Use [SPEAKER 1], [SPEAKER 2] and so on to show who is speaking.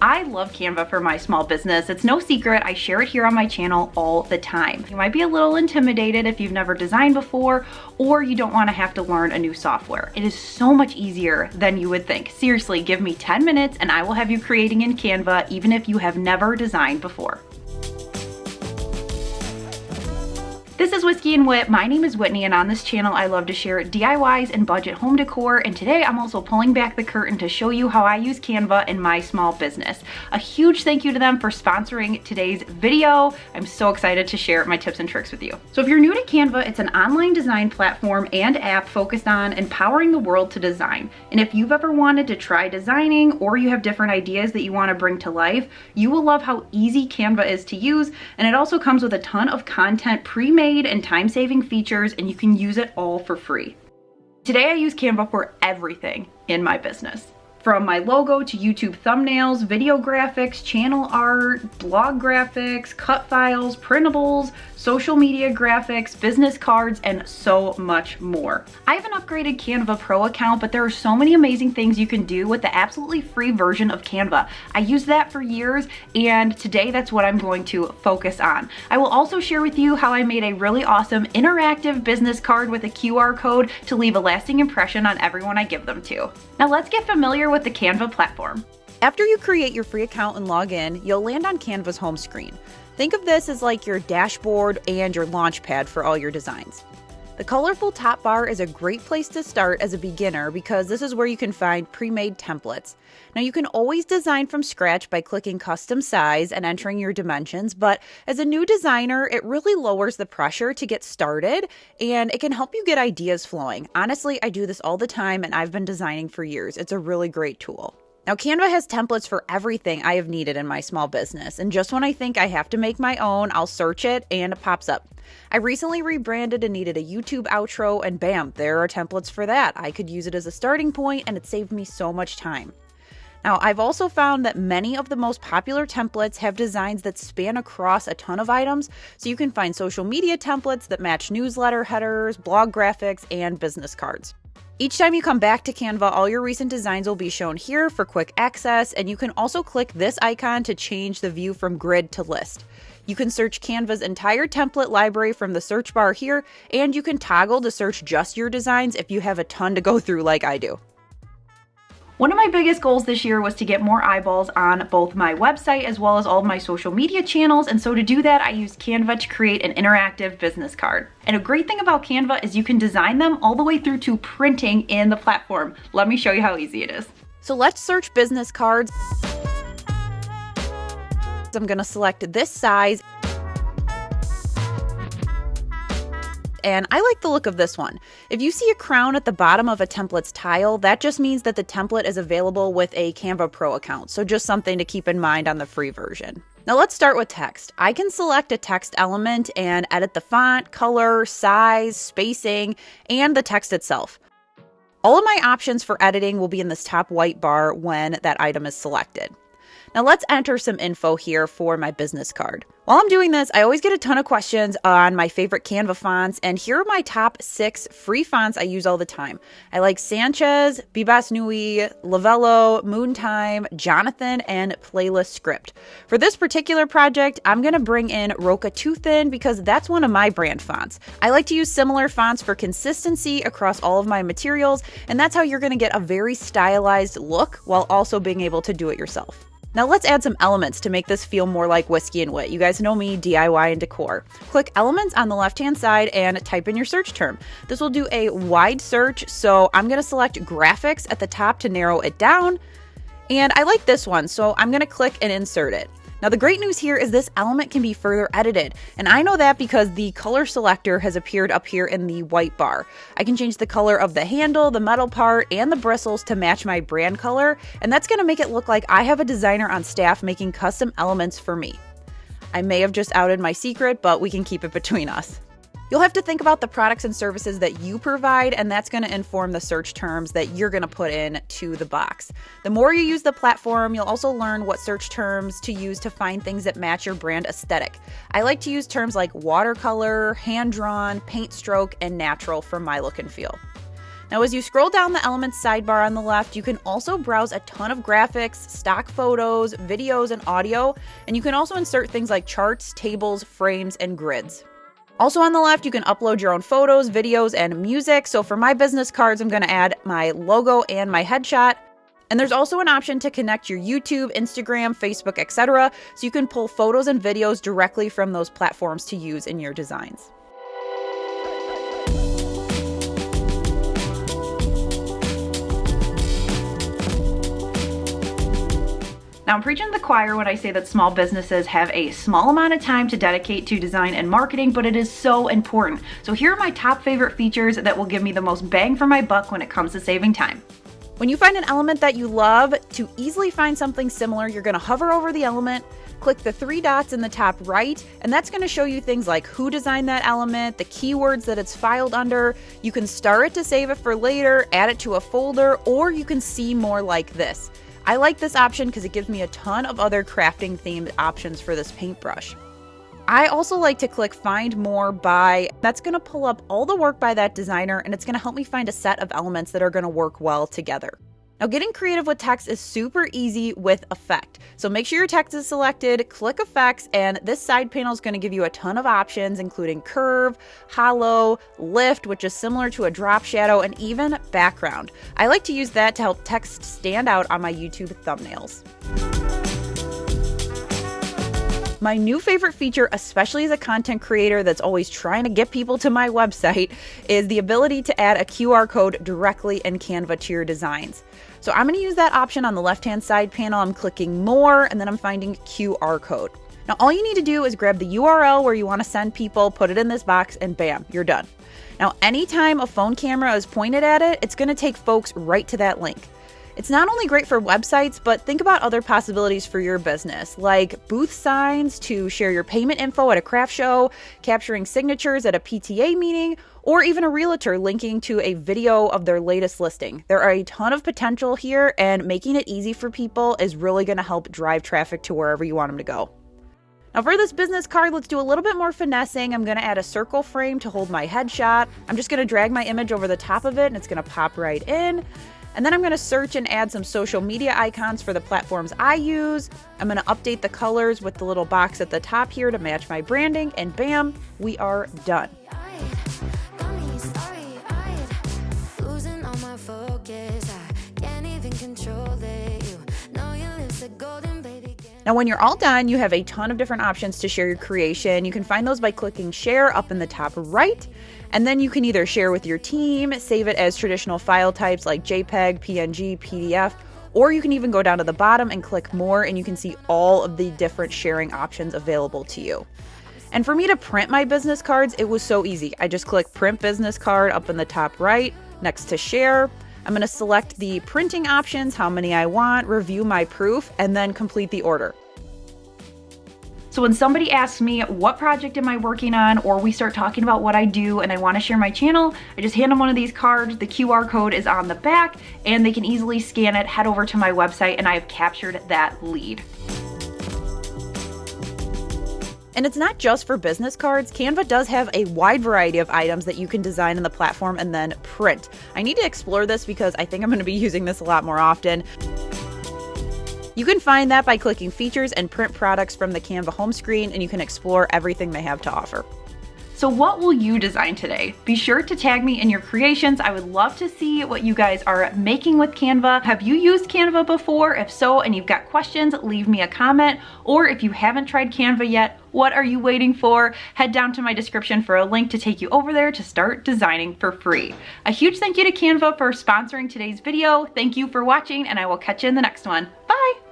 [SPEAKER 1] I love Canva for my small business. It's no secret, I share it here on my channel all the time. You might be a little intimidated if you've never designed before or you don't wanna have to learn a new software. It is so much easier than you would think. Seriously, give me 10 minutes and I will have you creating in Canva even if you have never designed before. This is Whiskey and Wit. My name is Whitney and on this channel I love to share DIYs and budget home decor and today I'm also pulling back the curtain to show you how I use Canva in my small business. A huge thank you to them for sponsoring today's video. I'm so excited to share my tips and tricks with you. So if you're new to Canva, it's an online design platform and app focused on empowering the world to design. And if you've ever wanted to try designing or you have different ideas that you want to bring to life, you will love how easy Canva is to use and it also comes with a ton of content pre-made and time-saving features and you can use it all for free. Today I use Canva for everything in my business from my logo to YouTube thumbnails, video graphics, channel art, blog graphics, cut files, printables, social media graphics, business cards, and so much more. I have an upgraded Canva Pro account, but there are so many amazing things you can do with the absolutely free version of Canva. I used that for years, and today that's what I'm going to focus on. I will also share with you how I made a really awesome interactive business card with a QR code to leave a lasting impression on everyone I give them to. Now let's get familiar with with the Canva platform.
[SPEAKER 2] After you create your free account and log in, you'll land on Canva's home screen. Think of this as like your dashboard and your launch pad for all your designs. The colorful top bar is a great place to start as a beginner because this is where you can find pre-made templates. Now you can always design from scratch by clicking custom size and entering your dimensions, but as a new designer, it really lowers the pressure to get started and it can help you get ideas flowing. Honestly, I do this all the time and I've been designing for years. It's a really great tool. Now, Canva has templates for everything I have needed in my small business, and just when I think I have to make my own, I'll search it and it pops up. I recently rebranded and needed a YouTube outro, and bam, there are templates for that. I could use it as a starting point, and it saved me so much time. Now, I've also found that many of the most popular templates have designs that span across a ton of items, so you can find social media templates that match newsletter headers, blog graphics, and business cards. Each time you come back to Canva, all your recent designs will be shown here for quick access, and you can also click this icon to change the view from grid to list. You can search Canva's entire template library from the search bar here, and you can toggle to search just your designs if you have a ton to go through like I do.
[SPEAKER 1] One of my biggest goals this year was to get more eyeballs on both my website as well as all of my social media channels. And so to do that, I used Canva to create an interactive business card. And a great thing about Canva is you can design them all the way through to printing in the platform. Let me show you how easy it is.
[SPEAKER 2] So let's search business cards. I'm gonna select this size and I like the look of this one. If you see a crown at the bottom of a template's tile, that just means that the template is available with a Canva Pro account, so just something to keep in mind on the free version. Now let's start with text. I can select a text element and edit the font, color, size, spacing, and the text itself. All of my options for editing will be in this top white bar when that item is selected. Now let's enter some info here for my business card. While I'm doing this, I always get a ton of questions on my favorite Canva fonts, and here are my top six free fonts I use all the time. I like Sanchez, Bebas Neue, Lovelo, Moontime, Jonathan, and Playlist Script. For this particular project, I'm to bring in Roca Two Thin because that's one of my brand fonts. I like to use similar fonts for consistency across all of my materials, and that's how you're to get a very stylized look while also being able to do it yourself. Now let's add some elements to make this feel more like whiskey and wit. You guys know me, DIY and decor. Click elements on the left hand side and type in your search term. This will do a wide search, so I'm gonna select graphics at the top to narrow it down. And I like this one, so I'm gonna click and insert it. Now the great news here is this element can be further edited, and I know that because the color selector has appeared up here in the white bar. I can change the color of the handle, the metal part, and the bristles to match my brand color, and that's going to make it look like I have a designer on staff making custom elements for me. I may have just outed my secret, but we can keep it between us. You'll have to think about the products and services that you provide, and that's going to inform the search terms that you're going to put in to the box. The more you use the platform, you'll also learn what search terms to use to find things that match your brand aesthetic. I like to use terms like watercolor, hand drawn, paint stroke, and natural for my look and feel. Now, as you scroll down the Elements sidebar on the left, you can also browse a ton of graphics, stock photos, videos, and audio, and you can also insert things like charts, tables, frames, and grids. Also on the left, you can upload your own photos, videos, and music. So for my business cards, I'm gonna add my logo and my headshot. And there's also an option to connect your YouTube, Instagram, Facebook, etc. So you can pull photos and videos directly from those platforms to use in your designs.
[SPEAKER 1] Now, I'm preaching to the choir when I say that small businesses have a small amount of time to dedicate to design and marketing, but it is so important. So here are my top favorite features that will give me the most bang for my buck when it comes to saving time.
[SPEAKER 2] When you find an element that you love, to easily find something similar, you're gonna hover over the element, click the three dots in the top right, and that's gonna show you things like who designed that element, the keywords that it's filed under. You can star it to save it for later, add it to a folder, or you can see more like this. I like this option because it gives me a ton of other crafting themed options for this paintbrush. I also like to click find more by, that's gonna pull up all the work by that designer and it's gonna help me find a set of elements that are gonna work well together. Now getting creative with text is super easy with effect. So make sure your text is selected, click effects, and this side panel is gonna give you a ton of options, including curve, hollow, lift, which is similar to a drop shadow, and even background. I like to use that to help text stand out on my YouTube thumbnails. My new favorite feature, especially as a content creator that's always trying to get people to my website, is the ability to add a QR code directly in Canva to your designs. So I'm going to use that option on the left-hand side panel. I'm clicking more and then I'm finding QR code. Now all you need to do is grab the URL where you want to send people, put it in this box, and bam, you're done. Now anytime a phone camera is pointed at it, it's going to take folks right to that link. It's not only great for websites, but think about other possibilities for your business, like booth signs to share your payment info at a craft show, capturing signatures at a PTA meeting, or even a realtor linking to a video of their latest listing. There are a ton of potential here, and making it easy for people is really going to help drive traffic to wherever you want them to go. Now for this business card, let's do a little bit more finessing. I'm gonna add a circle frame to hold my headshot. I'm just gonna drag my image over the top of it and it's gonna pop right in. And then I'm gonna search and add some social media icons for the platforms I use. I'm gonna update the colors with the little box at the top here to match my branding, and bam, we are done. Now, when you're all done, you have a ton of different options to share your creation. You can find those by clicking share up in the top right. And then you can either share with your team, save it as traditional file types like JPEG, PNG, PDF, or you can even go down to the bottom and click more and you can see all of the different sharing options available to you. And for me to print my business cards, it was so easy. I just click print business card up in the top right next to share. I'm going to select the printing options, how many I want, review my proof, and then complete the order.
[SPEAKER 1] So when somebody asks me what project am I working on or we start talking about what I do and I wanna share my channel, I just hand them one of these cards, the QR code is on the back and they can easily scan it, head over to my website and I have captured that lead.
[SPEAKER 2] And it's not just for business cards. Canva does have a wide variety of items that you can design in the platform and then print. I need to explore this because I think I'm going to be using this a lot more often. You can find that by clicking features and print products from the Canva home screen and you can explore everything they have to offer.
[SPEAKER 1] So what will you design today? Be sure to tag me in your creations. I would love to see what you guys are making with Canva. Have you used Canva before? If so, and you've got questions, leave me a comment. Or if you haven't tried Canva yet, what are you waiting for? Head down to my description for a link to take you over there to start designing for free. A huge thank you to Canva for sponsoring today's video. Thank you for watching and I will catch you in the next one. Bye!